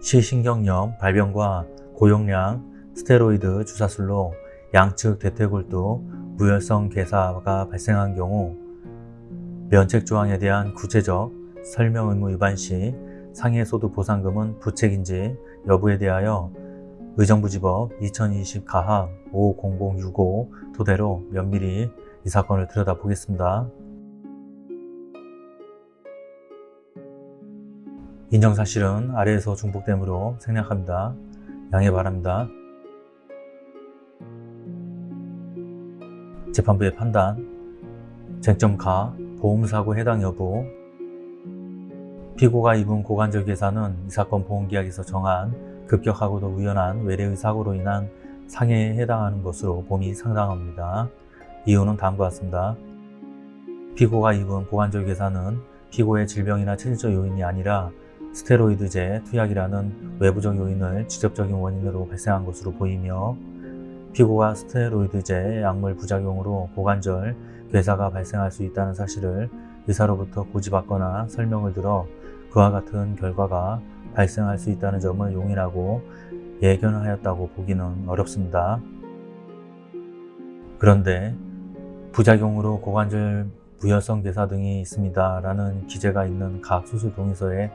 시신경염 발병과 고용량 스테로이드 주사술로 양측 대퇴골두 무혈성 괴사가 발생한 경우 면책조항에 대한 구체적 설명 의무 위반 시 상해소득 보상금은 부책인지 여부에 대하여 의정부지법 2020 가합 50065 토대로 면밀히 이 사건을 들여다보겠습니다. 인정 사실은 아래에서 중복되므로 생략합니다. 양해 바랍니다. 재판부의 판단 쟁점 가 보험사고 해당 여부 피고가 입은 고관절 괴사는 이 사건 보험계약에서 정한 급격하고도 우연한 외래의 사고로 인한 상해에 해당하는 것으로 봄이 상당합니다. 이유는 다음과 같습니다. 피고가 입은 고관절 괴사는 피고의 질병이나 체질적 요인이 아니라 스테로이드제 투약이라는 외부적 요인을 직접적인 원인으로 발생한 것으로 보이며 피고가 스테로이드제 약물 부작용으로 고관절 괴사가 발생할 수 있다는 사실을 의사로부터 고지받거나 설명을 들어 그와 같은 결과가 발생할 수 있다는 점을 용인하고 예견하였다고 보기는 어렵습니다. 그런데 부작용으로 고관절 무혈성 괴사 등이 있습니다 라는 기재가 있는 각 수술 동의서에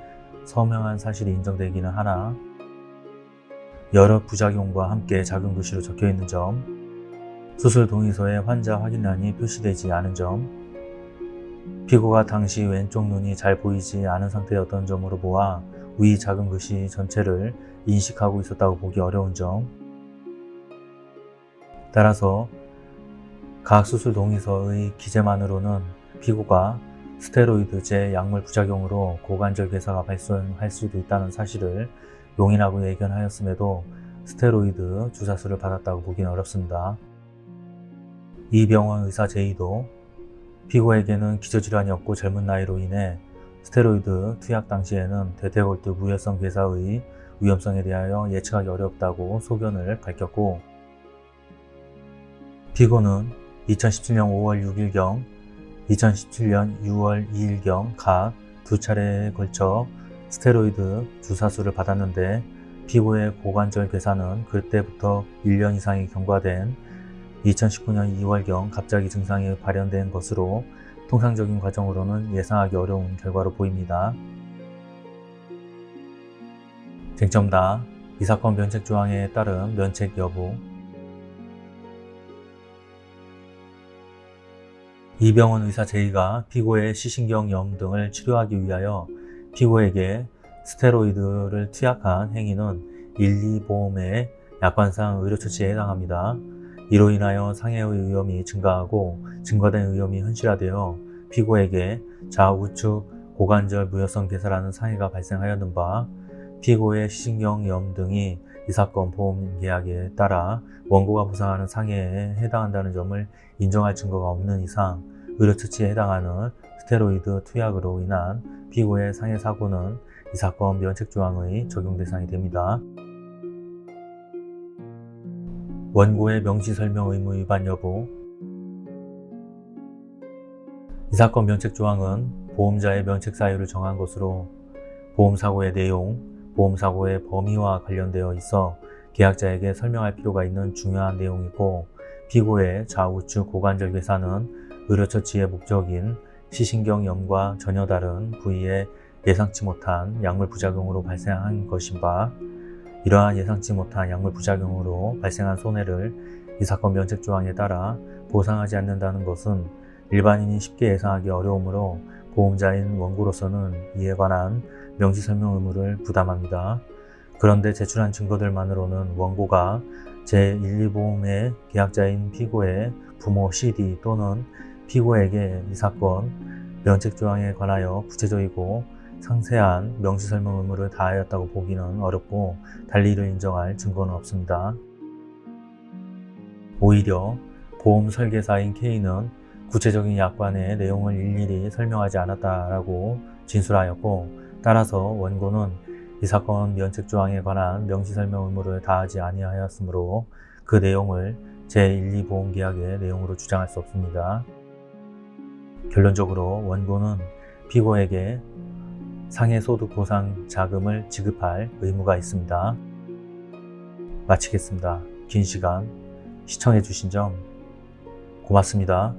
서명한 사실이 인정되기는 하나? 여러 부작용과 함께 작은 글씨로 적혀 있는 점? 수술 동의서에 환자 확인란이 표시되지 않은 점? 피고가 당시 왼쪽 눈이 잘 보이지 않은 상태였던 점으로 보아 위 작은 글씨 전체를 인식하고 있었다고 보기 어려운 점? 따라서 각 수술 동의서의 기재만으로는 피고가 스테로이드제 약물 부작용으로 고관절 괴사가 발생할 수도 있다는 사실을 용인하고 예견하였음에도 스테로이드 주사수를 받았다고 보기는 어렵습니다. 이 병원 의사 제이도 피고에게는 기저질환이 없고 젊은 나이로 인해 스테로이드 투약 당시에는 대퇴골두 무혈성 괴사의 위험성에 대하여 예측하기 어렵다고 소견을 밝혔고 피고는 2017년 5월 6일경 2017년 6월 2일경 각 두 차례에 걸쳐 스테로이드 주사수를 받았는데 피고의 고관절 괴사는 그때부터 1년 이상이 경과된 2019년 2월경 갑자기 증상이 발현된 것으로 통상적인 과정으로는 예상하기 어려운 결과로 보입니다. 쟁점다. 이 사건 면책 조항에 따른 면책 여부 이병원 의사 제이가 피고의 시신경염 등을 치료하기 위하여 피고에게 스테로이드를 투약한 행위는 1, 2보험의 약관상 의료처치에 해당합니다. 이로 인하여 상해의 위험이 증가하고 증가된 위험이 현실화되어 피고에게 좌우측 고관절 무혈성 괴사라는 상해가 발생하였는 바 피고의 시신경염 등이 이 사건 보험 계약에 따라 원고가 보상하는 상해에 해당한다는 점을 인정할 증거가 없는 이상 의료처치에 해당하는 스테로이드 투약으로 인한 피고의 상해 사고는 이 사건 면책조항의 적용 대상이 됩니다. 원고의 명시설명 의무 위반 여부 이 사건 면책조항은 보험자의 면책 사유를 정한 것으로 보험사고의 내용, 보험사고의 범위와 관련되어 있어 계약자에게 설명할 필요가 있는 중요한 내용이고 피고의 좌우측 고관절 괴사는 의료처치의 목적인 시신경염과 전혀 다른 부위에 예상치 못한 약물 부작용으로 발생한 것인 바 이러한 예상치 못한 약물 부작용으로 발생한 손해를 이 사건 면책 조항에 따라 보상하지 않는다는 것은 일반인이 쉽게 예상하기 어려우므로 보험자인 원고로서는 이에 관한 명시설명 의무를 부담합니다. 그런데 제출한 증거들만으로는 원고가 제1, 2보험의 계약자인 피고의 부모 CD 또는 피고에게 이 사건 면책조항에 관하여 구체적이고 상세한 명시설명 의무를 다하였다고 보기는 어렵고 달리 이를 인정할 증거는 없습니다. 오히려 보험 설계사인 K는 구체적인 약관의 내용을 일일이 설명하지 않았다라고 진술하였고 따라서 원고는 이 사건 면책조항에 관한 명시설명 의무를 다하지 아니하였으므로 그 내용을 제1, 2보험계약의 내용으로 주장할 수 없습니다. 결론적으로 원고는 피고에게 상해소득보상 자금을 지급할 의무가 있습니다. 마치겠습니다. 긴 시간 시청해주신 점 고맙습니다.